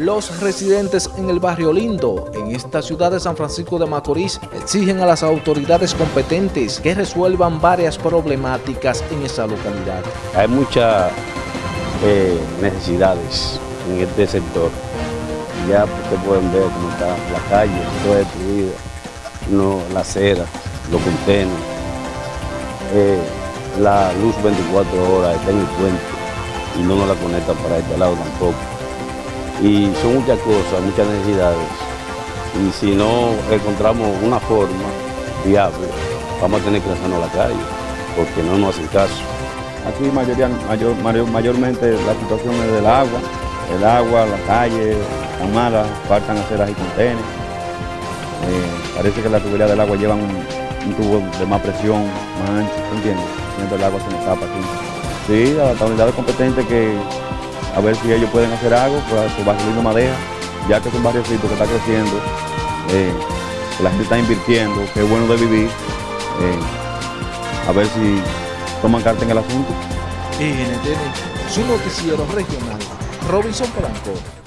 Los residentes en el barrio Lindo, en esta ciudad de San Francisco de Macorís, exigen a las autoridades competentes que resuelvan varias problemáticas en esa localidad. Hay muchas eh, necesidades en este sector. Ya ustedes pueden ver cómo está la calle, toda destruida, no, la acera, los contenedores, eh, la luz 24 horas está en el puente y no nos la conectan para este lado tampoco y son muchas cosas, muchas necesidades. Y si no encontramos una forma viable, vamos a tener que lanzarnos a la calle, porque no nos hacen caso. Aquí mayoría, mayor, mayormente la situación es del agua, el agua, la calle, están malas, faltan aceras y contenes. Eh, parece que la tubería del agua llevan un, tubo de más presión, más ancho, ¿entiendes? El agua se nos tapa aquí. Sí, a las unidades competentes que a ver si ellos pueden hacer algo por su barrio Madeja, ya que es un barriocito que está creciendo, eh, la gente está invirtiendo, que es bueno de vivir, eh, a ver si toman carta en el asunto. NTN, su noticiero regional, Robinson Polanco.